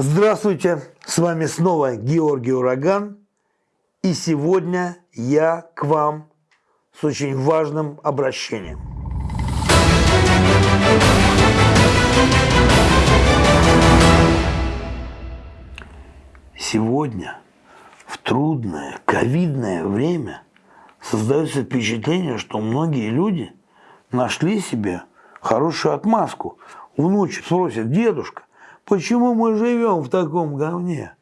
Здравствуйте, с вами снова Георгий Ураган. И сегодня я к вам с очень важным обращением. Сегодня, в трудное ковидное время, создается впечатление, что многие люди нашли себе хорошую отмазку. Внучек спросят, дедушка, почему мы живем в таком говне?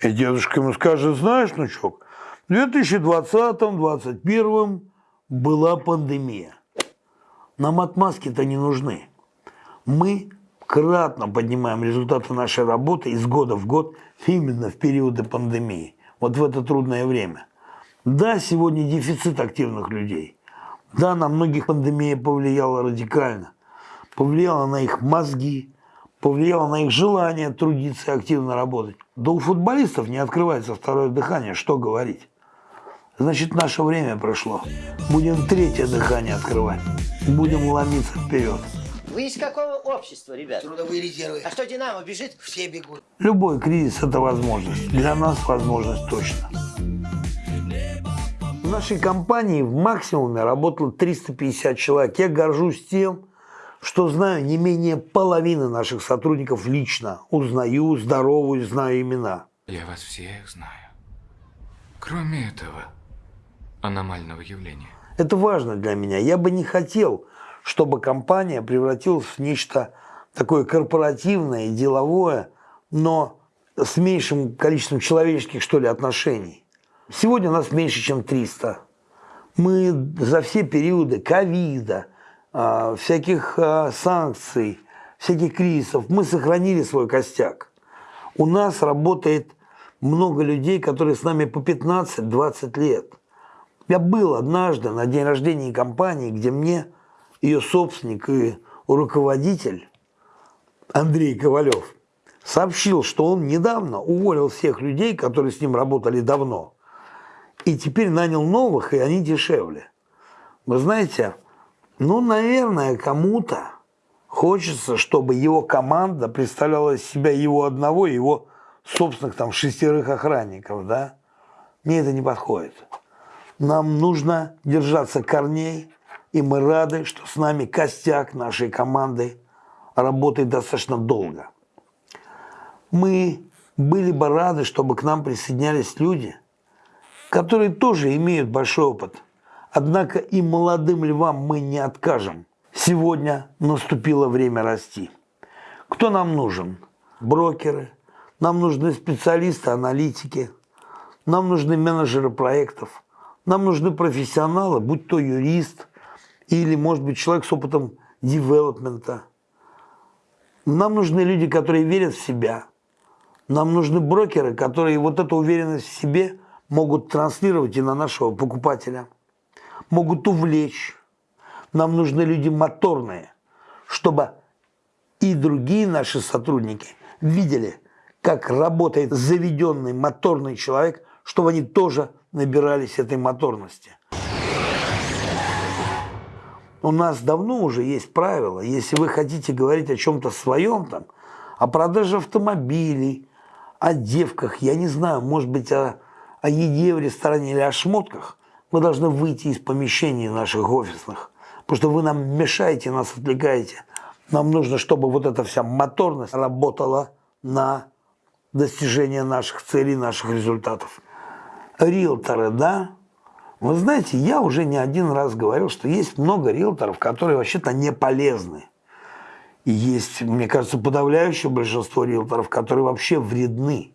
И дедушка ему скажет, знаешь, внучок, в 2020-2021 была пандемия. Нам отмазки-то не нужны. Мы кратно поднимаем результаты нашей работы из года в год именно в периоды пандемии, вот в это трудное время. Да, сегодня дефицит активных людей. Да, на многих пандемия повлияла радикально. Повлияла на их мозги, повлияла на их желание трудиться и активно работать. Да у футболистов не открывается второе дыхание, что говорить. Значит, наше время прошло. Будем третье дыхание открывать. Будем ломиться вперед. Вы из какого общества, ребят? Трудовые резервы. А что, Динамо бежит? Все бегут. Любой кризис – это возможность. Для нас возможность точно. В нашей компании в максимуме работало 350 человек. Я горжусь тем, что знаю не менее половины наших сотрудников лично. Узнаю, здоровую, знаю имена. Я вас всех знаю. Кроме этого аномального явления. Это важно для меня. Я бы не хотел, чтобы компания превратилась в нечто такое корпоративное, деловое, но с меньшим количеством человеческих, что ли, отношений. Сегодня нас меньше, чем 300. Мы за все периоды ковида, всяких а, санкций, всяких кризисов, мы сохранили свой костяк. У нас работает много людей, которые с нами по 15-20 лет. Я был однажды на день рождения компании, где мне ее собственник и руководитель Андрей Ковалев сообщил, что он недавно уволил всех людей, которые с ним работали давно, и теперь нанял новых, и они дешевле. Вы знаете, ну, наверное, кому-то хочется, чтобы его команда представляла себя его одного, его собственных там шестерых охранников, да? Мне это не подходит. Нам нужно держаться корней, и мы рады, что с нами костяк нашей команды работает достаточно долго. Мы были бы рады, чтобы к нам присоединялись люди, которые тоже имеют большой опыт. Однако и молодым львам мы не откажем. Сегодня наступило время расти. Кто нам нужен? Брокеры, нам нужны специалисты, аналитики, нам нужны менеджеры проектов, нам нужны профессионалы, будь то юрист – или, может быть, человек с опытом девелопмента. Нам нужны люди, которые верят в себя. Нам нужны брокеры, которые вот эту уверенность в себе могут транслировать и на нашего покупателя. Могут увлечь. Нам нужны люди моторные, чтобы и другие наши сотрудники видели, как работает заведенный моторный человек, чтобы они тоже набирались этой моторности. У нас давно уже есть правило, если вы хотите говорить о чем-то своем, там, о продаже автомобилей, о девках, я не знаю, может быть, о, о еде в ресторане или о шмотках, вы должны выйти из помещений наших офисных, потому что вы нам мешаете, нас отвлекаете. Нам нужно, чтобы вот эта вся моторность работала на достижение наших целей, наших результатов. Риэлторы, да, вы знаете, я уже не один раз говорил, что есть много риэлторов, которые вообще-то не полезны. И есть, мне кажется, подавляющее большинство риэлторов, которые вообще вредны.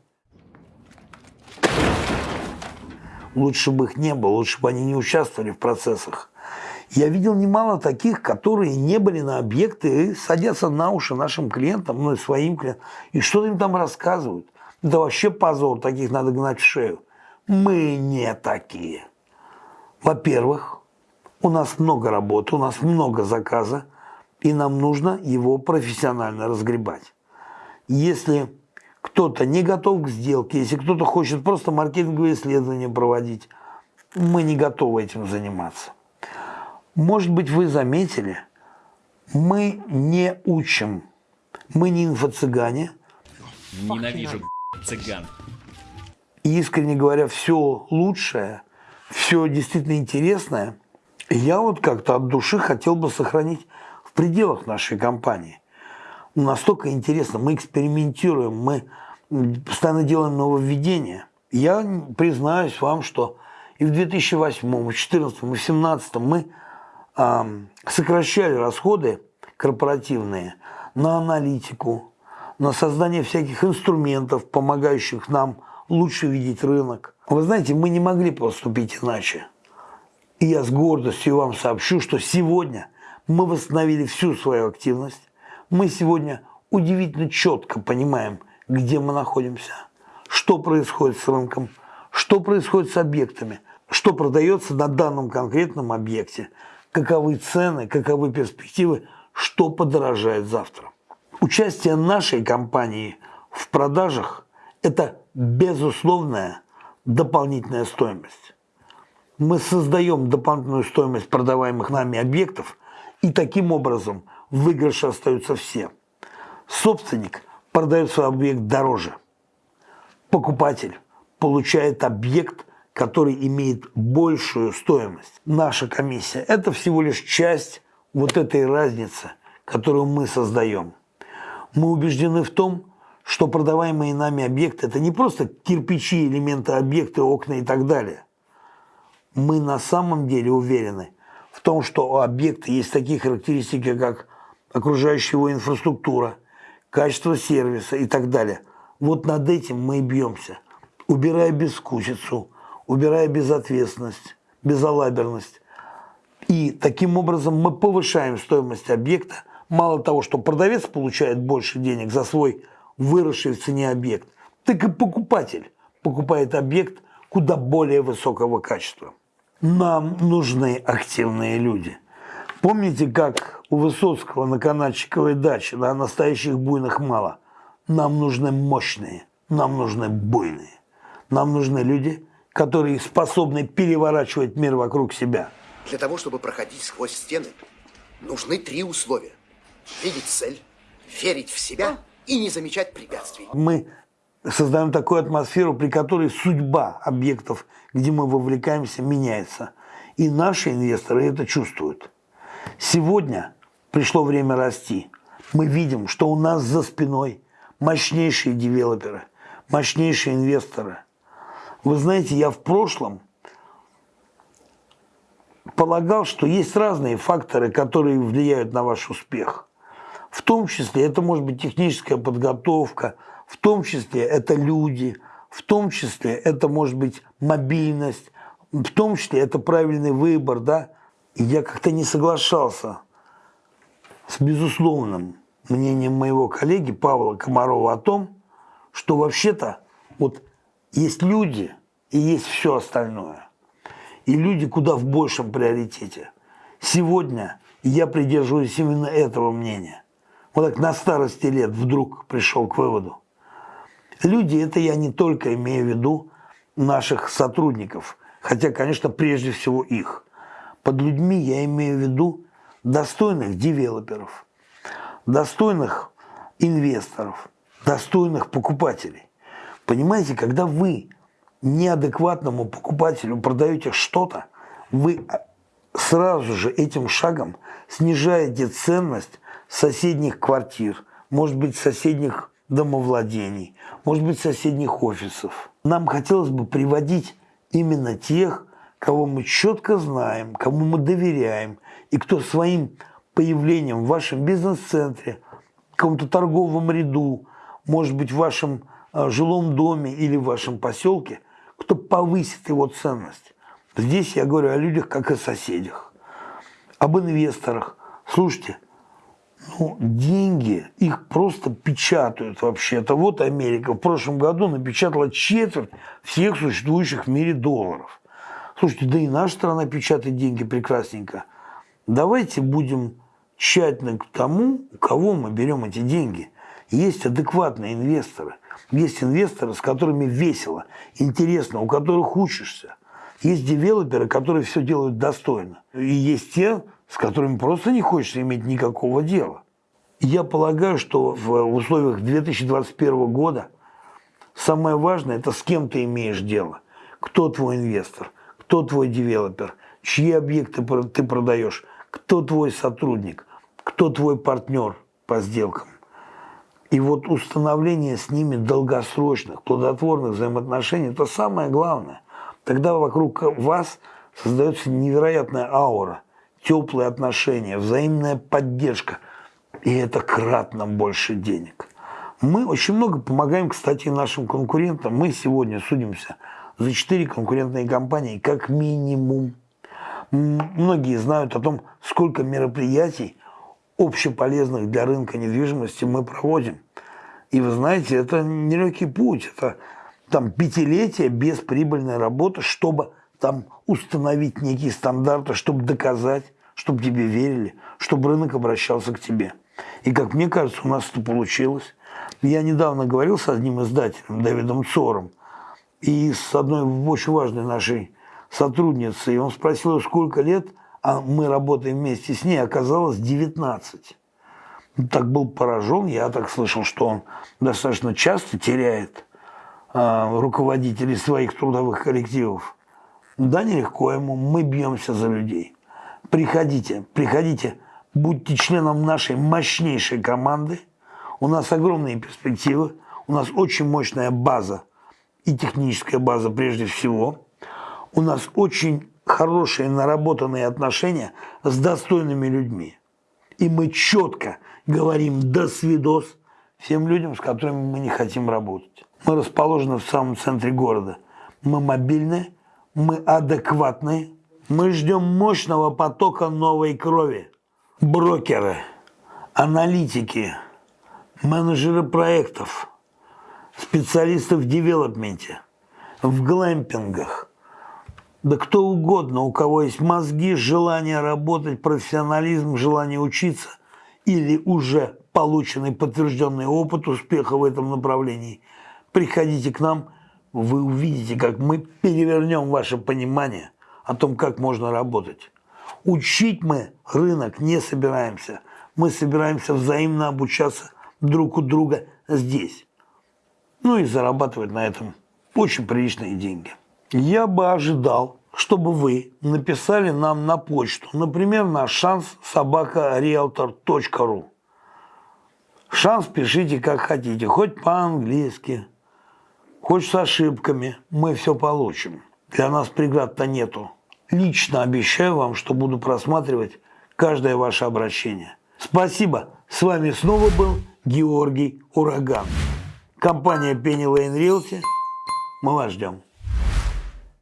Лучше бы их не было, лучше бы они не участвовали в процессах. Я видел немало таких, которые не были на объекты и садятся на уши нашим клиентам, ну и своим клиентам, и что им там рассказывают. Это вообще позор, таких надо гнать в шею. Мы не такие. Во-первых, у нас много работы, у нас много заказа, и нам нужно его профессионально разгребать. Если кто-то не готов к сделке, если кто-то хочет просто маркетинговые исследования проводить, мы не готовы этим заниматься. Может быть, вы заметили, мы не учим, мы не инфо-цыгане, Ненавижу цыган. И, искренне говоря, все лучшее, все действительно интересное, я вот как-то от души хотел бы сохранить в пределах нашей компании. Настолько интересно, мы экспериментируем, мы постоянно делаем нововведения. Я признаюсь вам, что и в 2008, и в 2014, и в 2017 мы а, сокращали расходы корпоративные на аналитику, на создание всяких инструментов, помогающих нам лучше видеть рынок. Вы знаете, мы не могли поступить иначе. И я с гордостью вам сообщу, что сегодня мы восстановили всю свою активность. Мы сегодня удивительно четко понимаем, где мы находимся, что происходит с рынком, что происходит с объектами, что продается на данном конкретном объекте, каковы цены, каковы перспективы, что подорожает завтра. Участие нашей компании в продажах – это безусловная дополнительная стоимость. Мы создаем дополнительную стоимость продаваемых нами объектов, и таким образом в выигрыше остаются все. Собственник продает свой объект дороже. Покупатель получает объект, который имеет большую стоимость. Наша комиссия – это всего лишь часть вот этой разницы, которую мы создаем. Мы убеждены в том, что продаваемые нами объекты – это не просто кирпичи, элементы объекта, окна и так далее. Мы на самом деле уверены в том, что у объекта есть такие характеристики, как окружающая его инфраструктура, качество сервиса и так далее. Вот над этим мы и бьемся, убирая бескучицу, убирая безответственность, безалаберность. И таким образом мы повышаем стоимость объекта. Мало того, что продавец получает больше денег за свой выросший в цене объект, так и покупатель покупает объект куда более высокого качества. Нам нужны активные люди. Помните, как у Высоцкого на Канадчиковой даче, да, настоящих буйных мало. Нам нужны мощные, нам нужны буйные. Нам нужны люди, которые способны переворачивать мир вокруг себя. Для того, чтобы проходить сквозь стены, нужны три условия. Видеть цель, верить в себя и не замечать препятствий. Мы создаем такую атмосферу, при которой судьба объектов, где мы вовлекаемся, меняется. И наши инвесторы это чувствуют. Сегодня пришло время расти. Мы видим, что у нас за спиной мощнейшие девелоперы, мощнейшие инвесторы. Вы знаете, я в прошлом полагал, что есть разные факторы, которые влияют на ваш успех. В том числе это может быть техническая подготовка, в том числе это люди, в том числе это может быть мобильность, в том числе это правильный выбор, да. И я как-то не соглашался с безусловным мнением моего коллеги Павла Комарова о том, что вообще-то вот есть люди и есть все остальное. И люди куда в большем приоритете. Сегодня я придерживаюсь именно этого мнения. Вот так на старости лет вдруг пришел к выводу. Люди, это я не только имею в виду наших сотрудников, хотя, конечно, прежде всего их. Под людьми я имею в виду достойных девелоперов, достойных инвесторов, достойных покупателей. Понимаете, когда вы неадекватному покупателю продаете что-то, вы сразу же этим шагом снижаете ценность соседних квартир, может быть, соседних домовладений, может быть, соседних офисов. Нам хотелось бы приводить именно тех, кого мы четко знаем, кому мы доверяем, и кто своим появлением в вашем бизнес-центре, каком-то торговом ряду, может быть, в вашем а, жилом доме или в вашем поселке, кто повысит его ценность. Здесь я говорю о людях, как о соседях, об инвесторах. Слушайте, ну, деньги, их просто печатают вообще-то. Вот Америка в прошлом году напечатала четверть всех существующих в мире долларов. Слушайте, да и наша страна печатает деньги прекрасненько. Давайте будем тщательны к тому, у кого мы берем эти деньги. Есть адекватные инвесторы. Есть инвесторы, с которыми весело, интересно, у которых учишься. Есть девелоперы, которые все делают достойно. И есть те, с которыми просто не хочется иметь никакого дела. Я полагаю, что в условиях 2021 года самое важное – это с кем ты имеешь дело. Кто твой инвестор, кто твой девелопер, чьи объекты ты продаешь, кто твой сотрудник, кто твой партнер по сделкам. И вот установление с ними долгосрочных, плодотворных взаимоотношений – это самое главное. Тогда вокруг вас создается невероятная аура, теплые отношения, взаимная поддержка. И это кратно больше денег. Мы очень много помогаем, кстати, нашим конкурентам. Мы сегодня судимся за четыре конкурентные компании как минимум. Многие знают о том, сколько мероприятий общеполезных для рынка недвижимости мы проводим. И вы знаете, это нелегкий путь, это там пятилетие бесприбыльной работы, чтобы там установить некие стандарты, чтобы доказать, чтобы тебе верили, чтобы рынок обращался к тебе. И как мне кажется, у нас это получилось. Я недавно говорил с одним издателем, Давидом Цором, и с одной очень важной нашей сотрудницей, он спросил, сколько лет – а мы работаем вместе с ней, оказалось 19. Так был поражен, я так слышал, что он достаточно часто теряет э, руководителей своих трудовых коллективов. Да, нелегко ему, мы бьемся за людей. Приходите, приходите, будьте членом нашей мощнейшей команды. У нас огромные перспективы, у нас очень мощная база и техническая база прежде всего. У нас очень хорошие наработанные отношения с достойными людьми. И мы четко говорим «до свидос» всем людям, с которыми мы не хотим работать. Мы расположены в самом центре города. Мы мобильные, мы адекватные, мы ждем мощного потока новой крови. Брокеры, аналитики, менеджеры проектов, специалисты в девелопменте, в глэмпингах, да кто угодно, у кого есть мозги, желание работать, профессионализм, желание учиться или уже полученный подтвержденный опыт успеха в этом направлении, приходите к нам, вы увидите, как мы перевернем ваше понимание о том, как можно работать. Учить мы рынок не собираемся. Мы собираемся взаимно обучаться друг у друга здесь. Ну и зарабатывать на этом очень приличные деньги я бы ожидал, чтобы вы написали нам на почту, например, на шанс собакариэлтор.ру. Шанс пишите как хотите, хоть по-английски, хоть с ошибками, мы все получим. Для нас преград-то нету. Лично обещаю вам, что буду просматривать каждое ваше обращение. Спасибо. С вами снова был Георгий Ураган. Компания Penny Lane Realty. Мы вас ждем.